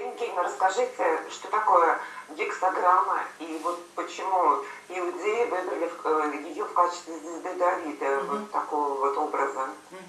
Евгения, расскажите, что такое гексограмма и вот почему иудеи выбрали э, ее в качестве звезды Давида, угу. вот такого вот образа? Угу.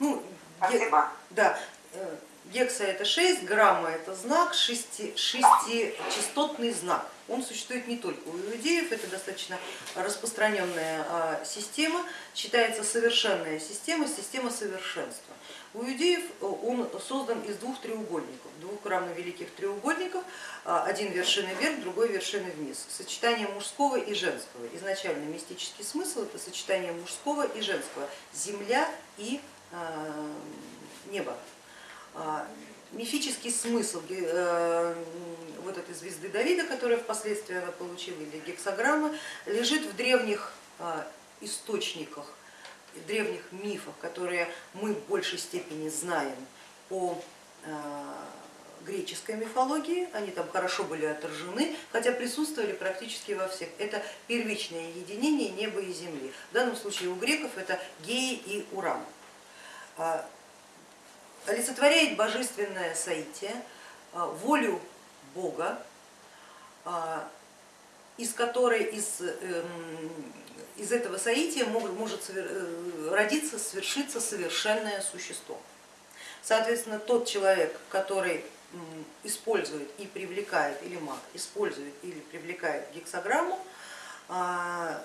Ну, Спасибо. Да, э, гекса это 6, грамма это знак, шести, шестичастотный знак. Он существует не только у иудеев, это достаточно распространенная а, система, считается совершенная система, система совершенства. У иудеев э, он создан из двух треугольников, двух равновеликих треугольников, а, один вершины вверх, другой вершины вниз. Сочетание мужского и женского. Изначально мистический смысл это сочетание мужского и женского, земля и а, небо. А, мифический смысл э, вот этой звезды Давида, которая впоследствии она получила, или гексограммы, лежит в древних источниках в древних мифах, которые мы в большей степени знаем по э, греческой мифологии, они там хорошо были отражены, хотя присутствовали практически во всех. Это первичное единение неба и земли. В данном случае у греков это Геи и Уран. Олицетворяет божественное соитие, а, волю Бога, а, из которой из эм, из этого соития может э, родиться, свершиться совершенное существо. Соответственно, тот человек, который использует и привлекает, или маг использует или привлекает гексограмму, а,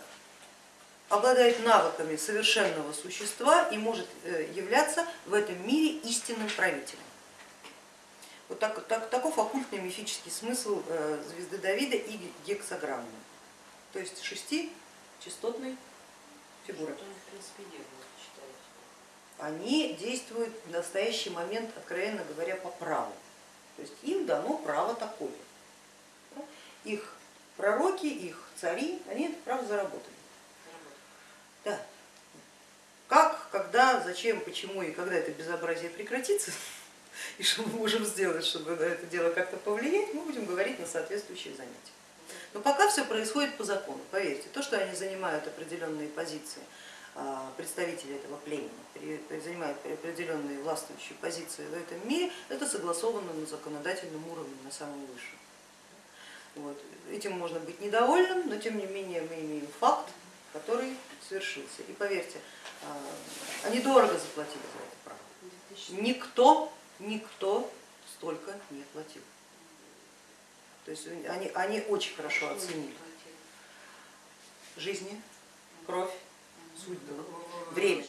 обладает навыками совершенного существа и может э, являться в этом мире истинным правителем. Вот так, так, таков оккультный мифический смысл э, звезды Давида и гексограммы. То есть шести частотной фигуры. Они действуют в настоящий момент, откровенно говоря, по праву. То есть им дано право такое. Их пророки, их цари, они это право заработали. Да. Как, когда, зачем, почему и когда это безобразие прекратится, и что мы можем сделать, чтобы на это дело как-то повлиять, мы будем говорить на соответствующих занятиях. Но пока все происходит по закону, поверьте, то, что они занимают определенные позиции, а, представители этого племени, занимают определенные властвующие позиции в этом мире, это согласовано на законодательном уровне, на самом высшем. Вот. Этим можно быть недовольным, но тем не менее мы имеем факт, который совершился. И поверьте, а, они дорого заплатили за это право. Никто, никто столько не платил. То есть они, они очень хорошо оценили жизни, кровь, судьбу, время.